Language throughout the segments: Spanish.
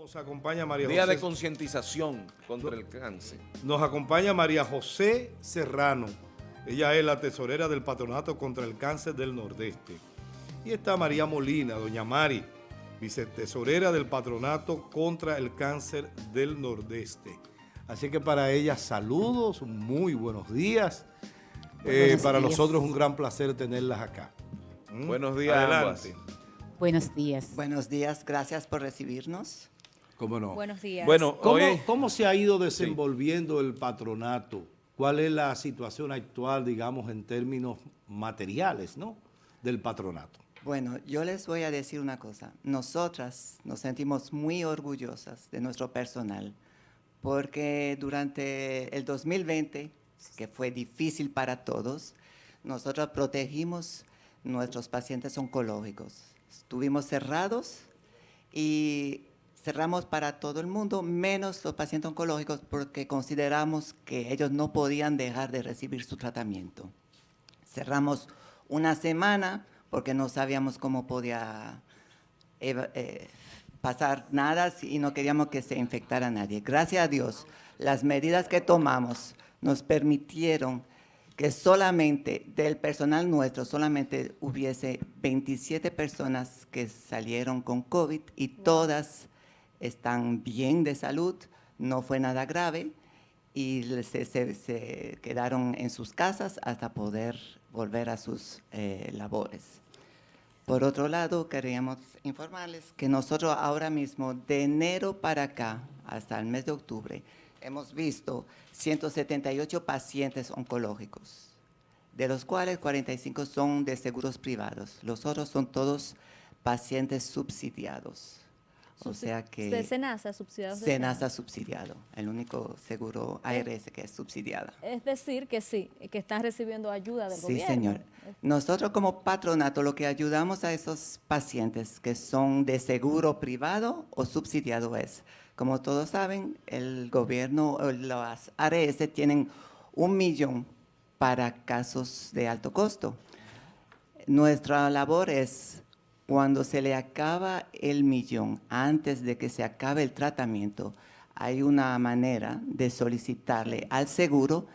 Nos acompaña María Día José. de concientización contra el cáncer. Nos acompaña María José Serrano. Ella es la tesorera del Patronato contra el Cáncer del Nordeste. Y está María Molina, doña Mari, vicetesorera del Patronato contra el Cáncer del Nordeste. Así que para ella saludos, muy buenos días. Eh, Buenos para días. nosotros un gran placer tenerlas acá. ¿Mm? Buenos días, Adelante. Buenos días. Buenos días, gracias por recibirnos. ¿Cómo no? Buenos días. Bueno, ¿Cómo, hoy cómo se ha ido desenvolviendo el patronato? ¿Cuál es la situación actual, digamos, en términos materiales, ¿no? del patronato? Bueno, yo les voy a decir una cosa. Nosotras nos sentimos muy orgullosas de nuestro personal porque durante el 2020, que fue difícil para todos, nosotros protegimos nuestros pacientes oncológicos. Estuvimos cerrados y cerramos para todo el mundo, menos los pacientes oncológicos, porque consideramos que ellos no podían dejar de recibir su tratamiento. Cerramos una semana porque no sabíamos cómo podía eva- eh, pasar nada y no queríamos que se infectara nadie. Gracias a Dios, las medidas que tomamos nos permitieron que solamente del personal nuestro, solamente hubiese 27 personas que salieron con COVID y todas están bien de salud, no fue nada grave y se quedaron en sus casas hasta poder volver a sus eh, labores. Por otro lado, queríamos informarles que nosotros ahora mismo, de enero para acá, hasta el mes de octubre, hemos visto 178 pacientes oncológicos, de los cuales 45 son de seguros privados. Los otros son todos pacientes subsidiados. O sea que... De Senasa, subsidiados de Senasa subsidiado, el único seguro ARS que es subsidiada. Es decir, que sí, que están recibiendo ayuda del Sí, gobierno. señor. Nosotros como patronato lo que ayudamos a esos pacientes que son de seguro privado o subsidiado es, como todos saben, el gobierno, o las ARS tienen un millón para casos de alto costo. Nuestra labor es, cuando se le acaba el millón, antes de que se acabe el tratamiento, hay una manera de solicitarle al seguro,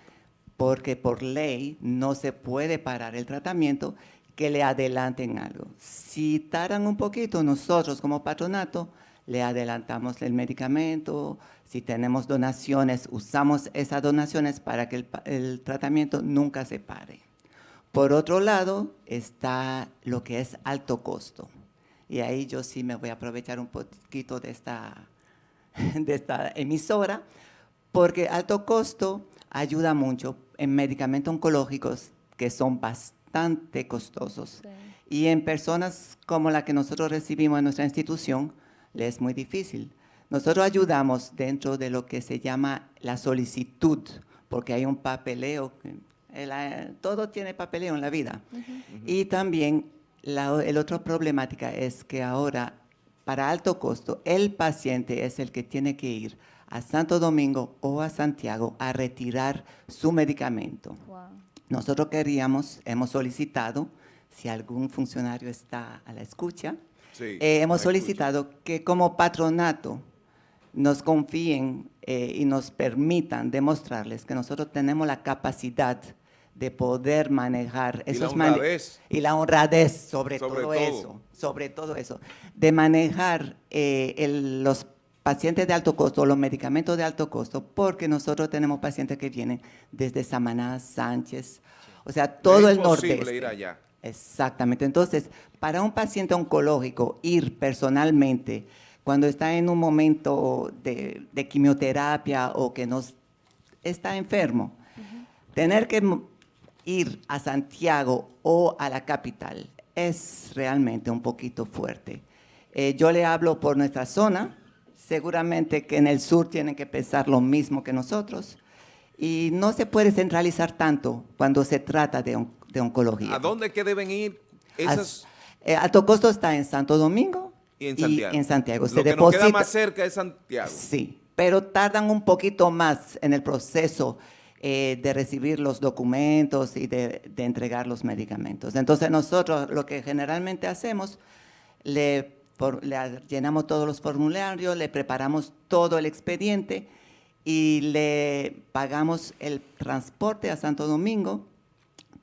porque por ley no se puede parar el tratamiento, que le adelanten algo. Si tardan un poquito, nosotros como patronato le adelantamos el medicamento, si tenemos donaciones, usamos esas donaciones para que el, el tratamiento nunca se pare. Por otro lado, está lo que es alto costo. Y ahí yo sí me voy a aprovechar un poquito de esta, de esta emisora, porque alto costo ayuda mucho en medicamentos oncológicos que son bastante costosos. Sí. Y en personas como la que nosotros recibimos en nuestra institución, le es muy difícil. Nosotros ayudamos dentro de lo que se llama la solicitud, porque hay un papeleo, eh, todo tiene papeleo en la vida. Y también la el otra problemática es que ahora, para alto costo, el paciente es el que tiene que ir a Santo Domingo o a Santiago a retirar su medicamento. Wow. Nosotros queríamos, hemos solicitado, si algún funcionario está a la escucha, Sí, eh, hemos solicitado que como patronato nos confíen eh, y nos permitan demostrarles que nosotros tenemos la capacidad de poder manejar Y la esos honradez. y la honradez sobre, Sobre todo, todo. eso, sobre todo eso, de manejar eh, el- los pacientes de alto costo, los medicamentos de alto costo, porque nosotros tenemos pacientes que vienen desde Samaná, Sánchez, o sea, todo Es el imposible nordeste. ir allá. Exactamente. Entonces, para un paciente oncológico, ir personalmente cuando está en un momento de, de quimioterapia o que nos está enfermo, tener que ir a Santiago o a la capital es realmente un poquito fuerte. Eh, yo le hablo por nuestra zona, seguramente que en el sur tienen que pensar lo mismo que nosotros, y no se puede centralizar tanto cuando se trata de, on- de oncología. ¿A dónde que deben ir esas? As- eh, alto costo está en Santo Domingo Y en Santiago. en Santiago. Se Lo que nos queda deposita- más cerca es Santiago. Sí, pero tardan un poquito más en el proceso eh, de recibir los documentos y de, de entregar los medicamentos. Entonces nosotros lo que generalmente hacemos, le llenamos todos los formularios, le preparamos todo el expediente y le pagamos el transporte a Santo Domingo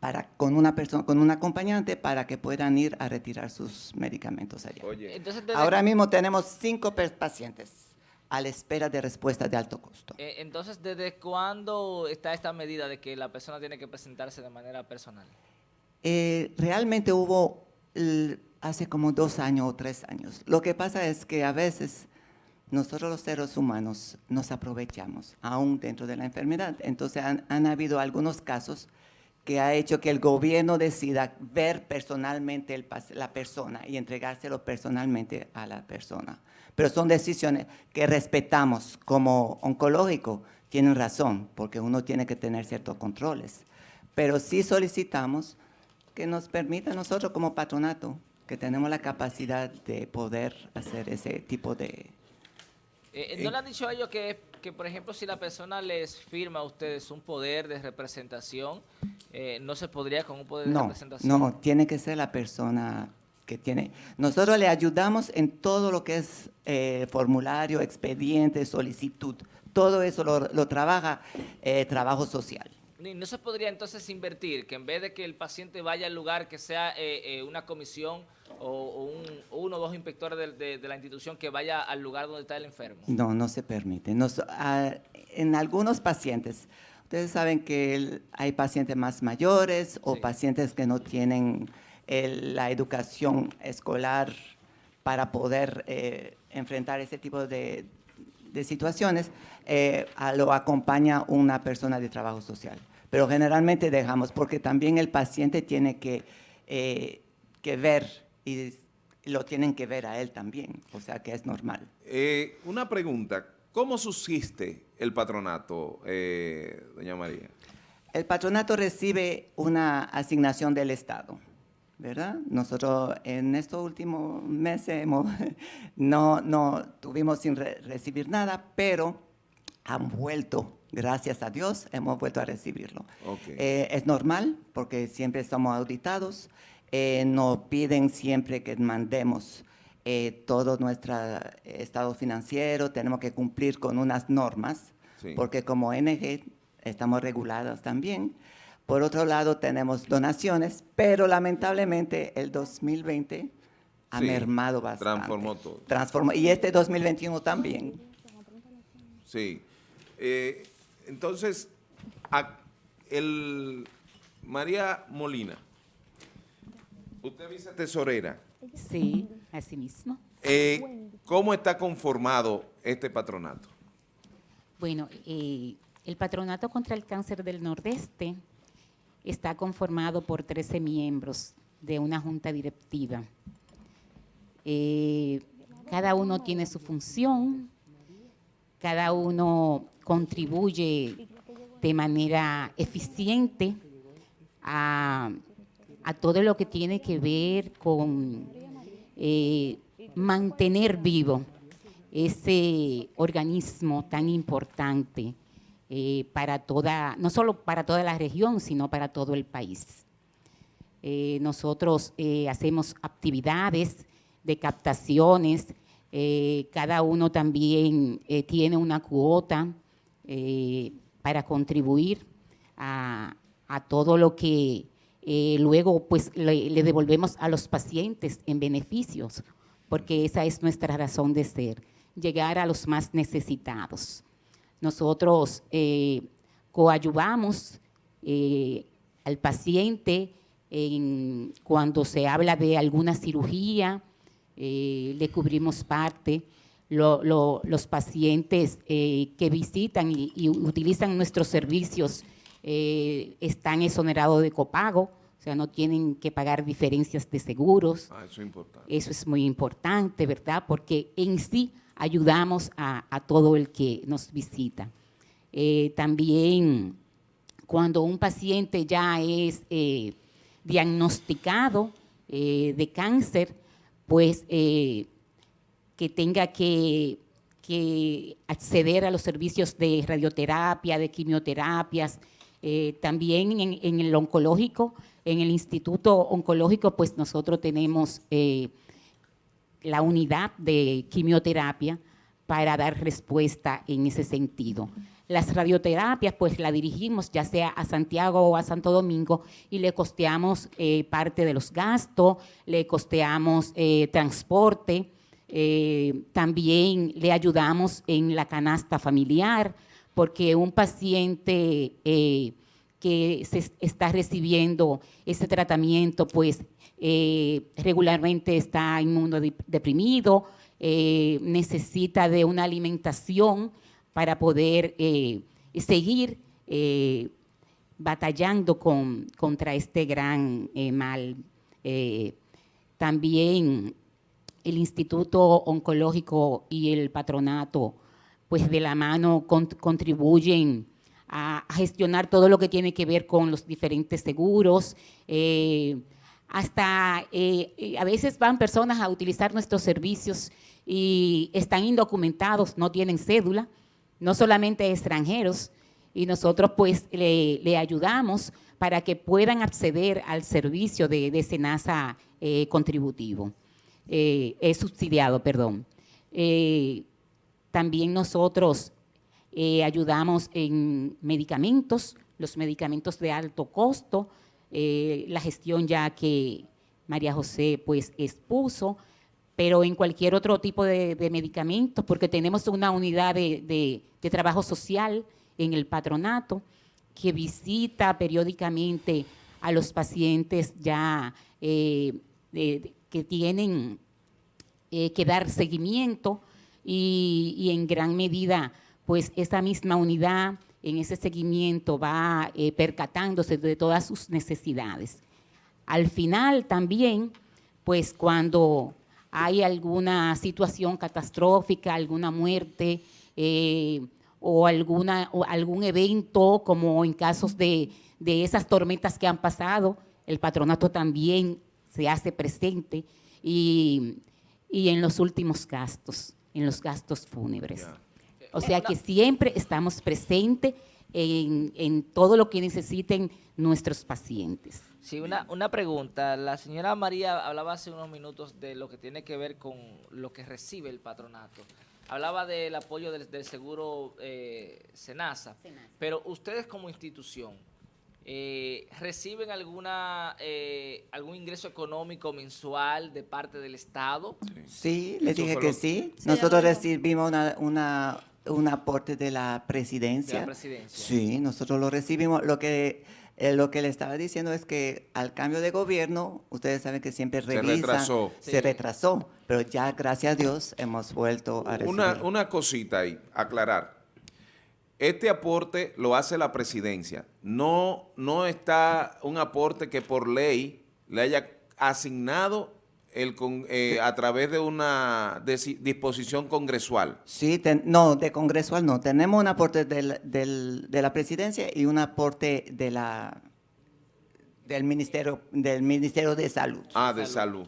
para, con, una persona, con un acompañante para que puedan ir a retirar sus medicamentos allá. Oye, Entonces, desde, Ahora mismo tenemos cinco pacientes a la espera de respuesta de alto costo. eh, entonces, ¿desde cuándo está esta medida de que la persona tiene que presentarse de manera personal? Eh, realmente hubo hace como dos años o tres años. Lo que pasa es que a veces nosotros los seres humanos nos aprovechamos, aún dentro de la enfermedad. Entonces han, han habido algunos casos que ha hecho que el gobierno decida ver personalmente la persona y entregárselo personalmente a la persona. Pero son decisiones que respetamos como oncológico. Tienen razón, porque uno tiene que tener ciertos controles. Pero sí solicitamos que nos permita nosotros como patronato, que tenemos la capacidad de poder hacer ese tipo de... Eh, ¿No le han dicho a ellos que, que, por ejemplo, si la persona les firma a ustedes un poder de representación, eh, no se podría con un poder de representación? no, tiene que ser la persona que tiene... Nosotros le ayudamos en todo lo que es eh, formulario, expediente, solicitud. Todo eso lo, lo trabaja eh, trabajo social. ¿No se podría entonces invertir que en vez de que el paciente vaya al lugar, que sea eh, eh, una comisión o, o un- uno o dos inspectores de, de- de la institución que vaya al lugar donde está el enfermo? No, no se permite. Nos- ah, en algunos pacientes, ustedes saben que el- hay pacientes más mayores o Sí. pacientes que no tienen el- la educación escolar para poder eh, enfrentar ese tipo de, de situaciones, eh, a- lo acompaña una persona de trabajo social. Pero generalmente dejamos, porque también el paciente tiene que, eh, que ver y lo tienen que ver a él también, o sea que es normal. eh, una pregunta. ¿Cómo subsiste el patronato, eh, doña María? El patronato recibe una asignación del Estado, ¿verdad? Nosotros en estos últimos meses hemos- no, no tuvimos sin re- recibir nada, pero han vuelto, gracias a Dios, hemos vuelto a recibirlo. Ok. Eh, es normal porque siempre somos auditados, eh, nos piden siempre que mandemos eh, todo nuestro estado financiero, tenemos que cumplir con unas normas, Sí. porque como ONG estamos regulados también. Por otro lado, tenemos donaciones, pero lamentablemente el 2020 ha Sí, mermado bastante. transformó todo. Transformó, y este 2021 también. Sí. Eh, entonces, a- el María Molina, usted dice tesorera. Sí, así mismo. Eh, ¿Cómo está conformado este patronato? Bueno, eh, el Patronato contra el Cáncer del Nordeste está conformado por 13 miembros de una junta directiva. Eh, cada uno tiene su función, cada uno contribuye de manera eficiente a, todo lo que tiene que ver con eh, mantener vivo ese organismo tan importante eh, para toda, no solo para toda la región, sino para todo el país. Eh, nosotros hacemos actividades de captaciones, eh, cada uno también eh, tiene una cuota eh, para contribuir a, todo lo que luego pues le, devolvemos a los pacientes en beneficios, porque esa es nuestra razón de ser, llegar a los más necesitados. Nosotros coayuvamos al paciente en- cuando se habla de alguna cirugía, eh, le cubrimos parte. Lo- lo- los pacientes eh, que visitan y, y utilizan nuestros servicios eh, están exonerados de copago, o sea, no tienen que pagar diferencias de seguros. Ah, eso es importante. Eso es muy importante, ¿verdad? Porque en sí ayudamos a, a todo el que nos visita. Eh, también cuando un paciente ya es diagnosticado de cáncer, pues eh, que tenga que, acceder a los servicios de radioterapia, de quimioterapias, eh, también en, en el oncológico, en el Instituto Oncológico, pues nosotros tenemos eh, la unidad de quimioterapia para dar respuesta en ese sentido. Las radioterapias, pues la dirigimos ya sea a Santiago o a Santo Domingo y le costeamos eh, parte de los gastos, le costeamos eh, transporte, eh, también le ayudamos en la canasta familiar, porque un paciente que se es- está recibiendo ese tratamiento, pues regularmente está inmunodeprimido, eh, necesita de una alimentación para poder eh, seguir eh, batallando con, contra este gran mal. También el Instituto Oncológico y el patronato, pues de la mano con- contribuyen a, gestionar todo lo que tiene que ver con los diferentes seguros. hasta a veces van personas a utilizar nuestros servicios y están indocumentados, no tienen cédula, no solamente extranjeros, y nosotros pues le, ayudamos para que puedan acceder al servicio de, de SENASA eh, contributivo, eh, subsidiado, perdón. Eh, también nosotros eh, ayudamos en medicamentos, los medicamentos de alto costo, la gestión ya que María José pues expuso, pero en cualquier otro tipo de, de medicamentos, porque tenemos una unidad de, trabajo social en el patronato que visita periódicamente a los pacientes ya eh, de- que tienen eh, que dar seguimiento y, y en gran medida, pues esa misma unidad en ese seguimiento va eh, percatándose de todas sus necesidades. Al final también, pues cuando hay alguna situación catastrófica, alguna muerte eh, o, alguna, o algún evento, como en casos de, de esas tormentas que han pasado, el patronato también se hace presente y, y en los últimos gastos, en los gastos fúnebres. O sea que siempre estamos presentes en, en todo lo que necesiten nuestros pacientes. Sí, una, una pregunta. La señora María hablaba hace unos minutos de lo que tiene que ver con lo que recibe el patronato. Hablaba del apoyo del, del seguro eh, Senasa, pero ustedes como institución, eh, ¿reciben alguna eh, algún ingreso económico mensual de parte del Estado? Sí, le Eso dije que sí. Sí, Nosotros recibimos una, una- un aporte de la presidencia. De la presidencia. Sí, nosotros lo recibimos. Lo que, eh, lo que le estaba diciendo es que al cambio de gobierno, ustedes saben que siempre Se retrasó. Se Sí. retrasó, pero ya, gracias a Dios, hemos vuelto a recibir. Una, una cosita ahí, aclarar. Este aporte lo hace la presidencia. No, no está un aporte que por ley le haya asignado el con- eh, a través de una disposición congresual. Sí, ten- no, de congresual no. Tenemos un aporte del- del- de la presidencia y un aporte de la, del, ministerio, del Ministerio de Salud. Ah, de salud.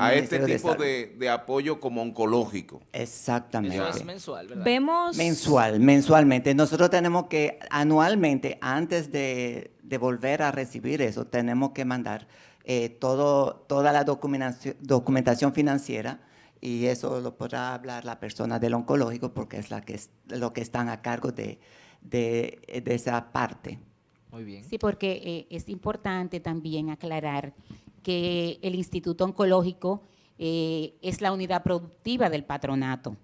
A este de tipo de, de apoyo como oncológico. Exactamente. Eso es mensual, ¿verdad? Vemos... Mensual, mensualmente. Nosotros tenemos que anualmente, antes de, de volver a recibir eso, tenemos que mandar eh, todo, toda la documentación, documentación financiera y eso lo podrá hablar la persona del oncológico porque es la que es, lo que están a cargo de, de, de esa parte. Muy bien. Sí, porque eh, es importante también aclarar que el Instituto Oncológico eh, es la unidad productiva del patronato.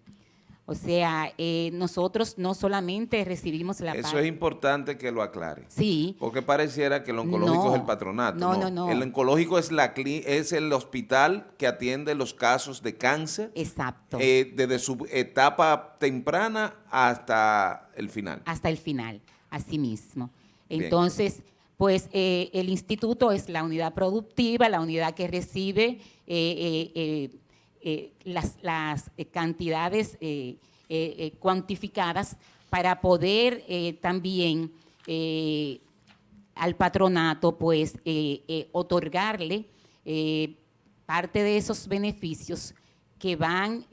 O sea, eh, nosotros no solamente recibimos la Eso parte- es importante que lo aclare. Sí, Porque pareciera que el oncológico No, es el patronato. no, no, no. El oncológico es, la, es el hospital que atiende los casos de cáncer exacto. eh, desde su etapa temprana hasta el final. hasta el final, así mismo. Bien. Entonces, pues eh, el instituto es la unidad productiva, la unidad que recibe eh, las, las, eh, cantidades eh, cuantificadas para poder también al patronato, pues, otorgarle parte de esos beneficios que van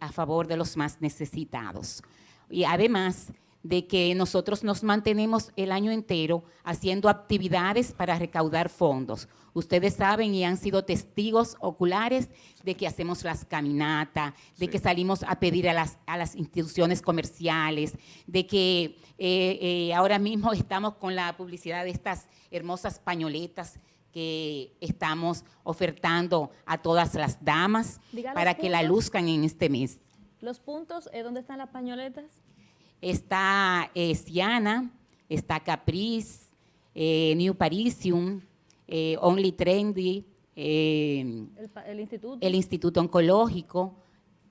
a favor de los más necesitados. Y además de que nosotros nos mantenemos el año entero haciendo actividades para recaudar fondos. Ustedes saben y han sido testigos oculares de que hacemos las caminatas, de Sí. que salimos a pedir a las, a las instituciones comerciales, de que eh, eh, ahora mismo estamos con la publicidad de estas hermosas pañoletas que estamos ofertando a todas las damas Diga para que la luzcan en este mes. Los puntos, eh, ¿dónde están las pañoletas? Está eh, Siana, está Caprice, eh, New Parisium, eh, Only Trendy, eh, El, instituto. el Instituto Oncológico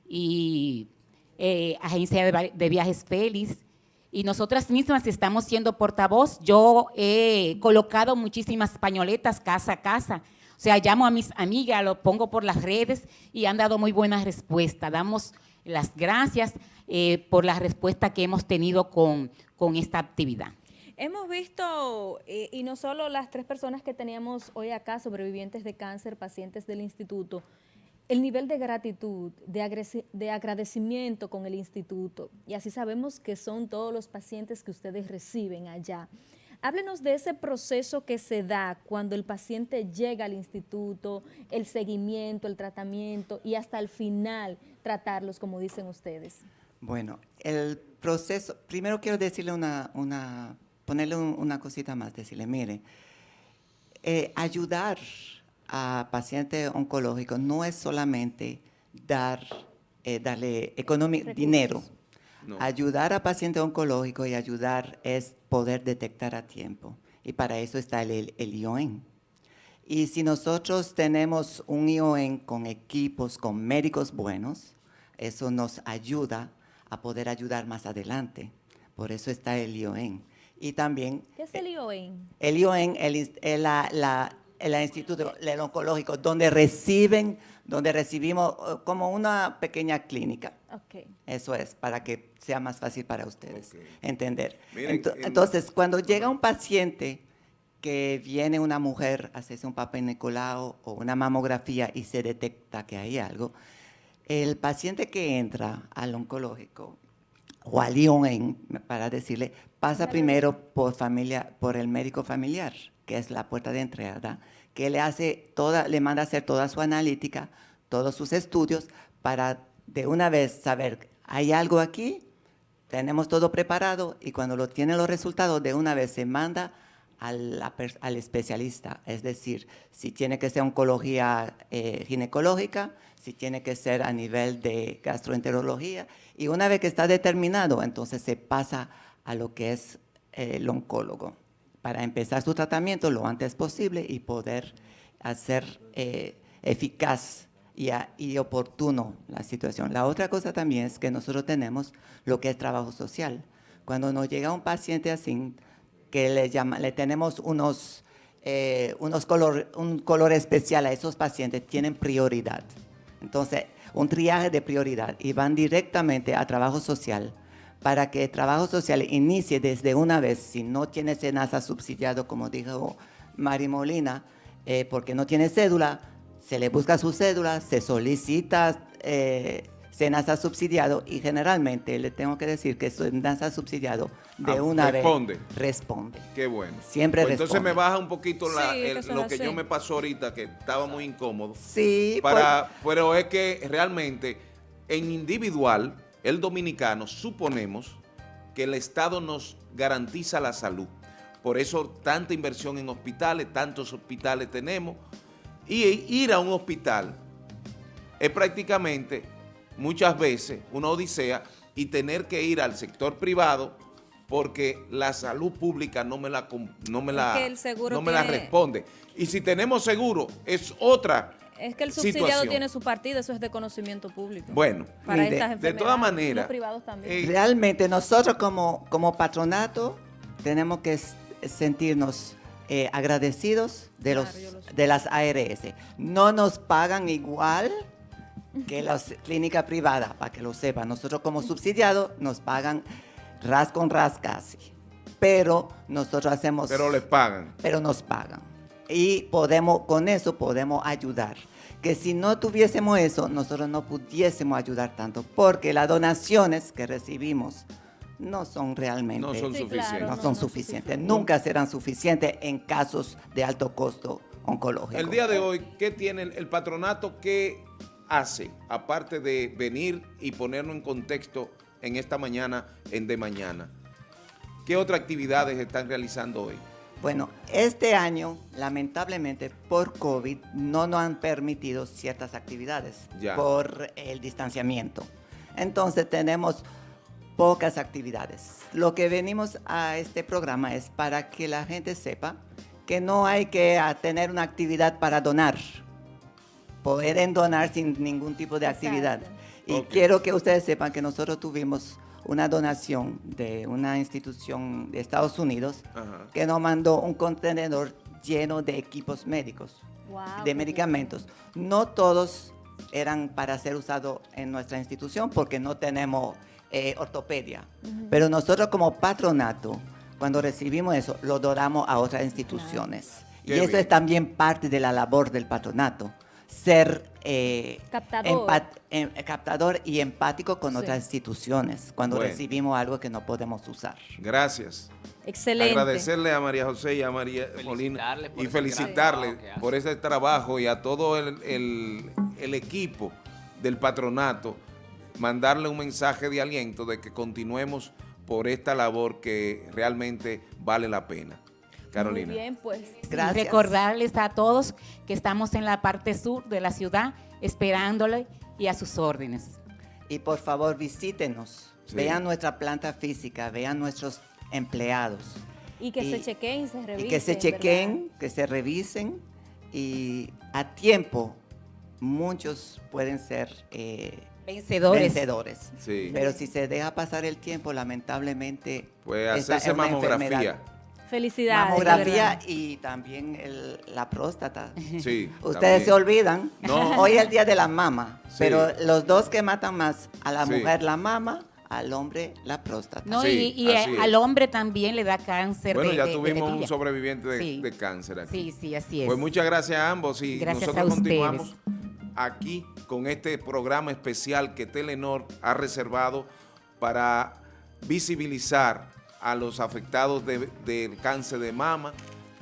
y eh, Agencia de, de Viajes Félix. Y nosotras mismas estamos siendo portavoz. Yo he colocado muchísimas pañoletas casa a casa. O sea, llamo a mis amigas, lo pongo por las redes y han dado muy buena respuesta. Damos las gracias eh, por la respuesta que hemos tenido con, con esta actividad. Hemos visto, eh, y no solo las tres personas que teníamos hoy acá, sobrevivientes de cáncer, pacientes del instituto, el nivel de gratitud, de, agradecimiento con el instituto, y así sabemos que son todos los pacientes que ustedes reciben allá. Háblenos de ese proceso que se da cuando el paciente llega al instituto, el seguimiento, el tratamiento y hasta el final tratarlos, como dicen ustedes. Bueno, el proceso, primero quiero decirle una, una ponerle un- una cosita más, decirle, mire, eh, ayudar a pacientes oncológicos no es solamente dar, eh, darle dinero. No. Ayudar a pacientes oncológicos y ayudar es poder detectar a tiempo. Y para eso está el, el, el ION. Y si nosotros tenemos un ION con equipos, con médicos buenos, eso nos ayuda a poder ayudar más adelante. Por eso está el ION. Y también ¿Qué es el ION? el ION, el, ins- el- la, la- el Instituto el Oncológico, donde reciben, donde recibimos eh, como una pequeña clínica. Ok. Eso es, para que sea más fácil para ustedes entender. Miren, Ento- en- entonces, cuando llega un paciente que viene una mujer a hacerse un papel Nicolau o una mamografía y se detecta que hay algo, el paciente que entra al oncológico o al ION, para decirle, pasa primero por familia, por el médico familiar, que es la puerta de entrada, que le hace toda, le manda a hacer toda su analítica, todos sus estudios, para de una vez saber, hay algo aquí, tenemos todo preparado y cuando lo tienen los resultados, de una vez se manda al especialista. Es decir, si tiene que ser oncología eh, ginecológica, si tiene que ser a nivel de gastroenterología. Y una vez que está determinado, entonces se pasa a lo que es eh, el oncólogo para empezar su tratamiento lo antes posible y poder hacer eh, eficaz y, a- oportuno la situación. La otra cosa también es que nosotros tenemos lo que es trabajo social. Cuando nos llega un paciente así, que le, llama, le tenemos unos, eh, unos color, un color especial a esos pacientes, tienen prioridad. Entonces, un triaje de prioridad y van directamente a trabajo social para que el trabajo social inicie desde una vez, si no tiene SENASA subsidiado, como dijo Mari Molina, eh, porque no tiene cédula, se le busca su cédula, se solicita eh, SENASA subsidiado y generalmente le tengo que decir que SENASA subsidiado de Ah, una responde. vez responde. Qué bueno. Siempre Pues entonces responde. me baja un poquito la- Sí, el- que eso lo que así. yo me pasó ahorita, que estaba muy incómodo. Sí, Para, pero es que realmente en individual, el dominicano, suponemos que el Estado nos garantiza la salud. Por eso tanta inversión en hospitales, tantos hospitales tenemos. Y ir a un hospital es prácticamente muchas veces una odisea y tener que ir al sector privado porque la salud pública no me la, no me la, no me la responde. Y si tenemos seguro, es otra Es que el subsidiado situación. tiene su partido, eso es de conocimiento público. Bueno, para mire, estas de enfermedades. todas maneras, Los privados también. eh, Realmente nosotros como, como patronato tenemos que sentirnos eh, agradecidos de, los, Claro, lo de las ARS. No nos pagan igual que las clínicas privadas, para que lo sepan. Nosotros como subsidiados nos pagan ras con ras casi. Pero nosotros hacemos... pero les pagan. pero nos pagan. Y podemos, con eso podemos ayudar. Que si no tuviésemos eso, nosotros no pudiésemos ayudar tanto, porque las donaciones que recibimos no son realmente No son Sí, suficientes. claro, no no, son no suficientes, suficiente. nunca serán suficientes en casos de alto costo oncológico. El día de hoy, ¿qué tiene el, el patronato? ¿Qué hace? Aparte de venir y ponernos en contexto en esta mañana, en de mañana. ¿Qué otras actividades están realizando hoy? Bueno, este año, lamentablemente, por COVID, no nos han permitido ciertas actividades Ya. por el distanciamiento. Entonces, tenemos pocas actividades. Lo que venimos a este programa es para que la gente sepa que no hay que tener una actividad para donar. Pueden donar sin ningún tipo de Exacto. actividad. Y quiero que ustedes sepan que nosotros tuvimos una donación de una institución de Estados Unidos Ajá. que nos mandó un contenedor lleno de equipos médicos, Wow, de medicamentos. No todos eran para ser usados en nuestra institución porque no tenemos eh, ortopedia. Pero nosotros como patronato, cuando recibimos eso, lo donamos a otras instituciones. Y eso bien. es también parte de la labor del patronato, ser eh, Captador. empat- em- captador y empático con Sí. otras instituciones cuando Bueno. recibimos algo que no podemos usar. Gracias. Excelente. Agradecerle a María José y a María Molina y felicitarle por ese trabajo y a todo el, el- el equipo del patronato, mandarle un mensaje de aliento de que continuemos por esta labor que realmente vale la pena. Carolina. Muy bien, pues. Gracias. recordarles a todos que estamos en la parte sur de la ciudad esperándole y a sus órdenes. Y por favor visítenos, Sí. vean nuestra planta física, vean nuestros empleados. Y que Y- se chequeen y se revisen. y que se ¿verdad? chequen, que se revisen y a tiempo muchos pueden ser eh, Vencedores. vencedores. Sí. Pero si se deja pasar el tiempo, lamentablemente... Pues esta hacerse mamografía. enfermedad. Felicidades. de Mamografía y también el- la próstata. Sí. Ustedes se olvidan. No. Hoy es el día de la mama. Sí. Pero los dos que matan más, a la Sí. mujer la mama, al hombre la próstata. No, Sí, y, es. al hombre también le da cáncer Bueno, de ya de- de tuvimos un sobreviviente de, Sí. de cáncer aquí. Sí, sí, así es. Pues muchas gracias a ambos y Gracias nosotros a continuamos aquí con este programa especial que Telenor ha reservado para visibilizar a los afectados de- del cáncer de mama,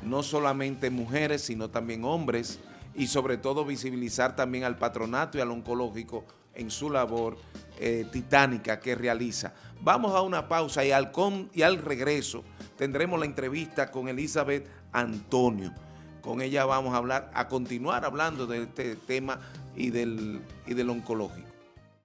no solamente mujeres, sino también hombres, y sobre todo visibilizar también al patronato y al oncológico en su labor eh, titánica que realiza. Vamos a una pausa y al, con- y al regreso tendremos la entrevista con Elizabeth Antonio. Con ella vamos a hablar, a continuar hablando de este tema y del, y del oncológico.